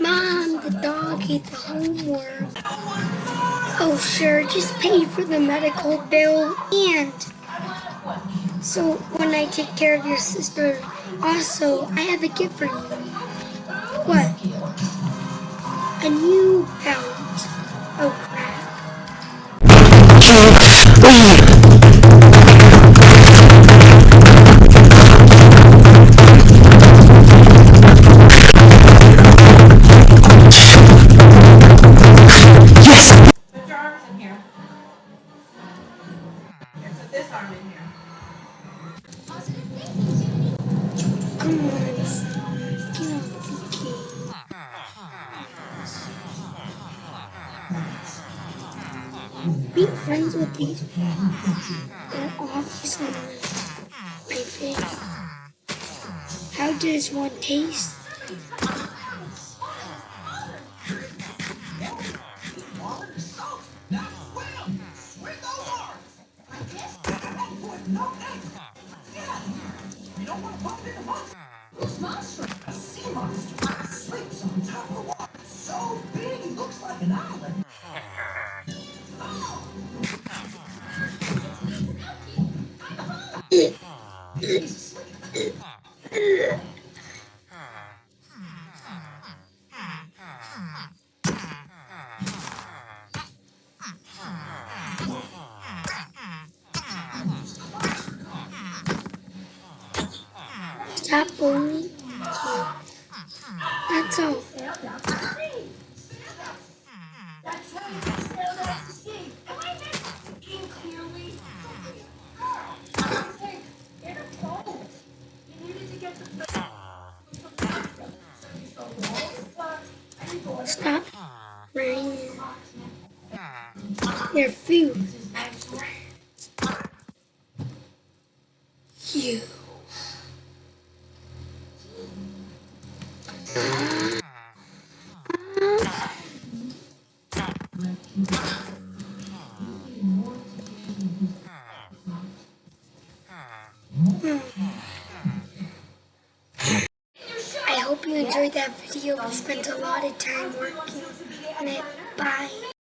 Mom, the dog ate the homework. Oh, sure, just pay for the medical bill and... So, when I take care of your sister, also, I have a gift for you. What? A new belt. Oh, crap. Be friends with these people. They're obviously my favorite. How does one taste? Monster, a sea monster, sleeps on top of water. So big, he looks like an island. Stop bullying. That's all. Stop running your food, my friends. You. I hope you enjoyed that video. We spent a lot of time working on it. Bye.